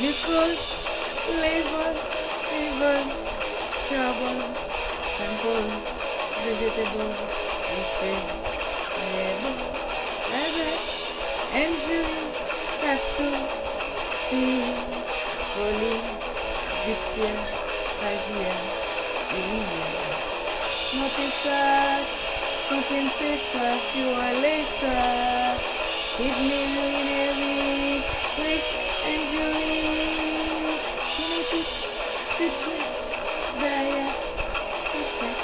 Because labor, even trouble, simple, vegetable, buffet, labor, habit, injury, tattoo, feel, folie, dixia, magia, iria. Montez ça, contient ses pas, tu vois les ça. Give me secret they perfect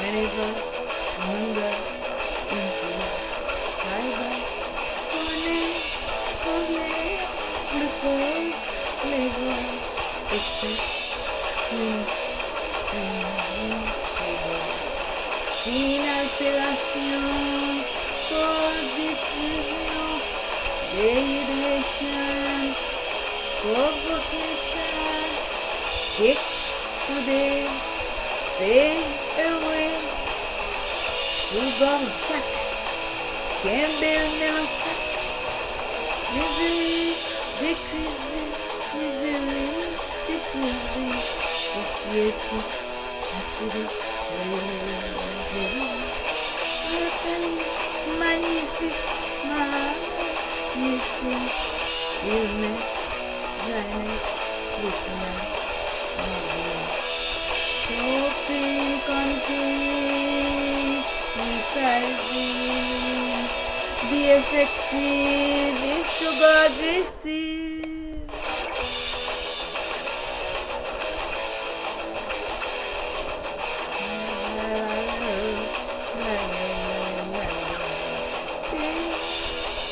whenever wonder increase cyber corner corner the first level exists in Inacelação, codifusão, derivação, provocação. Six today, stay away. Souvent sac, Campbell met un sac. Misery, décrisé, misery, décrisé. Société, assurée, magnifique, magnifique, illness, dryness, weakness. residing. Be effective if to God